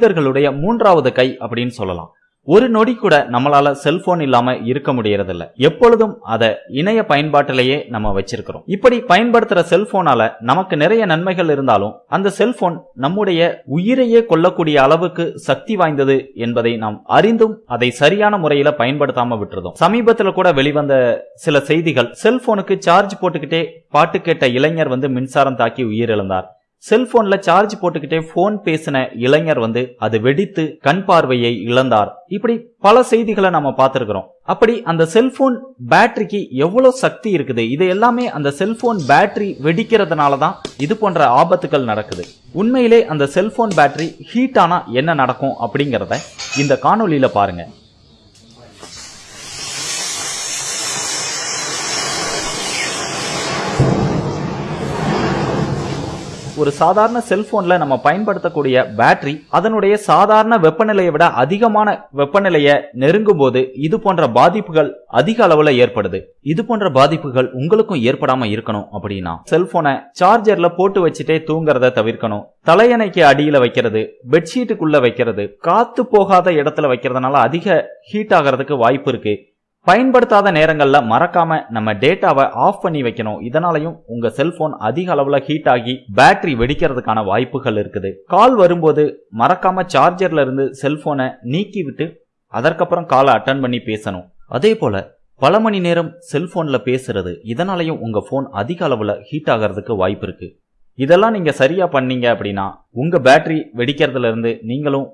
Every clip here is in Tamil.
மனிதர்களுடைய மூன்றாவது கை அப்படின்னு சொல்லலாம். ஒரு நொடி கூட நம்மளால செல்போன் இல்லாம இருக்க முடியறதில்ல. எப்பொழுதும் அதை இணைய பயன்பாட்டிலேயே நம்ம வச்சிருக்கிறோம். இப்படி பயன்படுத்துற செல்போனால நமக்கு நிறைய நன்மைகள் இருந்தாலும் அந்த செல்போன் நம்முடைய உயிரையே கொல்லக்கூடிய அளவுக்கு சக்தி வாய்ந்தது என்பதை நாம் அறிந்தும் அதை சரியான முறையில பயன்படுத்தாம விட்டுறதும். சமீபத்துல கூட வெளிவந்த சில செய்திகள் செல்போனுக்கு சார்ஜ் போட்டுக்கிட்டே பாட்டு கேட்ட இளைஞர் வந்து மின்சாரம் தாக்கி உயிரிழந்தார். செல்போன்ல சார்ஜ் போட்டுக்கிட்டே போன் பேசின இளைஞர் வந்து அது வெடித்து கண் பார்வையை இழந்தார். இப்படி பல செய்திகளை நம்ம பார்த்திருக்கிறோம். அப்படி அந்த செல்போன் பேட்டரிக்கு எவ்வளவு சக்தி இருக்குது? இது எல்லாமே அந்த செல்போன் பேட்டரி வெடிக்கிறதுனால தான் இது போன்ற ஆபத்துகள் நடக்குது. உண்மையிலே அந்த செல்போன் பேட்டரி ஹீட் ஆனா என்ன நடக்கும் அப்படிங்கறத இந்த காணொலியில பாருங்க. ஒரு சாதாரண செல்போன்ல நம்ம பயன்படுத்தக்கூடிய பேட்டரி அதனுடைய சாதாரண வெப்பநிலையை விட அதிகமான வெப்பநிலையை நெருங்கும் போது இது போன்ற பாதிப்புகள் அதிக அளவுல ஏற்படுது. இது போன்ற பாதிப்புகள் உங்களுக்கும் ஏற்படாம இருக்கணும் அப்படின்னா செல்போனை சார்ஜர்ல போட்டு வச்சுட்டே தூங்குறத தவிர்க்கணும். தலையணைக்கு அடியில வைக்கிறது பெட்ஷீட்டுக்குள்ள வைக்கிறது காத்து போகாத இடத்துல வைக்கிறதுனால அதிக ஹீட் ஆகிறதுக்கு வாய்ப்பு இருக்கு. பயன்படுத்தாத நேரங்களில் மறக்காம நம்ம டேட்டாவை ஆஃப் பண்ணி வைக்கணும். இதனாலையும் உங்க செல்போன் அதிக அளவில் ஹீட் ஆகி பேட்டரி வெடிக்கிறதுக்கான வாய்ப்புகள் இருக்குது. கால் வரும்போது மறக்காம சார்ஜர்ல இருந்து செல்போனை நீக்கி விட்டு அதற்கப்புறம் காலை அட்டன் பண்ணி பேசணும். அதே போல பல மணி நேரம் செல்போன்ல பேசுறது இதனாலையும் உங்க போன் அதிக அளவில் ஹீட் ஆகிறதுக்கு வாய்ப்பு இருக்கு. இதெல்லாம் நீங்க சரியா பண்ணீங்க அப்படின்னா உங்க பேட்டரி வெடிக்கிறதுல இருந்து நீங்களும்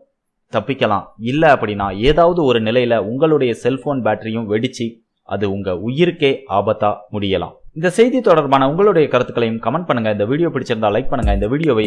தப்பிக்கலாம். இல்லை அப்படின்னா ஏதாவது ஒரு நிலையில உங்களுடைய செல்போன் பேட்டரியும் வெடிச்சு அது உங்க உயிருக்கே ஆபத்தா முடியலாம். இந்த செய்தி தொடர்பான உங்களுடைய கருத்துக்களையும் கமெண்ட் பண்ணுங்க. இந்த வீடியோ பிடிச்சிருந்தா லைக் பண்ணுங்க. இந்த வீடியோவை